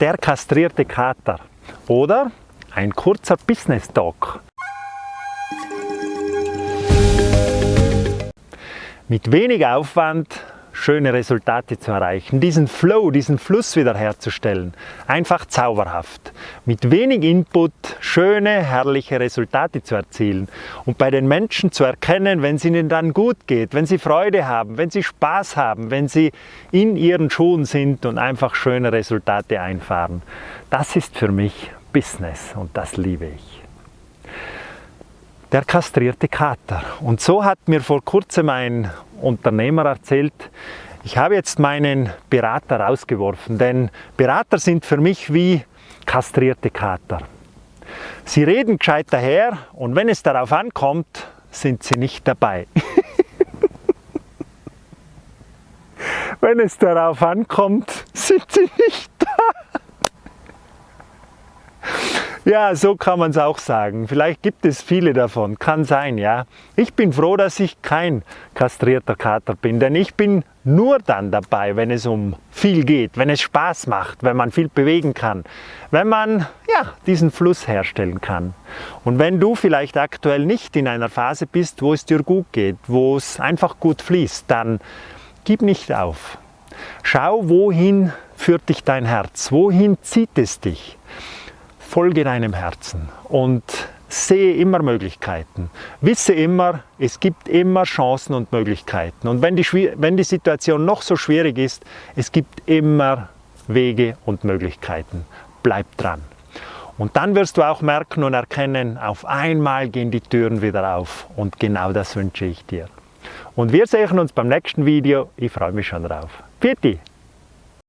der kastrierte Kater oder ein kurzer Business Talk. Mit wenig Aufwand schöne Resultate zu erreichen, diesen Flow, diesen Fluss wiederherzustellen. Einfach zauberhaft. Mit wenig Input schöne, herrliche Resultate zu erzielen und bei den Menschen zu erkennen, wenn es ihnen dann gut geht, wenn sie Freude haben, wenn sie Spaß haben, wenn sie in ihren Schuhen sind und einfach schöne Resultate einfahren. Das ist für mich Business und das liebe ich der kastrierte Kater. Und so hat mir vor kurzem ein Unternehmer erzählt, ich habe jetzt meinen Berater rausgeworfen, denn Berater sind für mich wie kastrierte Kater. Sie reden gescheit daher und wenn es darauf ankommt, sind sie nicht dabei. wenn es darauf ankommt, sind sie nicht Ja, so kann man es auch sagen. Vielleicht gibt es viele davon, kann sein, ja. Ich bin froh, dass ich kein kastrierter Kater bin, denn ich bin nur dann dabei, wenn es um viel geht, wenn es Spaß macht, wenn man viel bewegen kann, wenn man ja, diesen Fluss herstellen kann. Und wenn du vielleicht aktuell nicht in einer Phase bist, wo es dir gut geht, wo es einfach gut fließt, dann gib nicht auf. Schau, wohin führt dich dein Herz, wohin zieht es dich folge deinem Herzen und sehe immer Möglichkeiten. Wisse immer, es gibt immer Chancen und Möglichkeiten. Und wenn die, wenn die Situation noch so schwierig ist, es gibt immer Wege und Möglichkeiten. Bleib dran. Und dann wirst du auch merken und erkennen, auf einmal gehen die Türen wieder auf. Und genau das wünsche ich dir. Und wir sehen uns beim nächsten Video. Ich freue mich schon drauf. Pfiat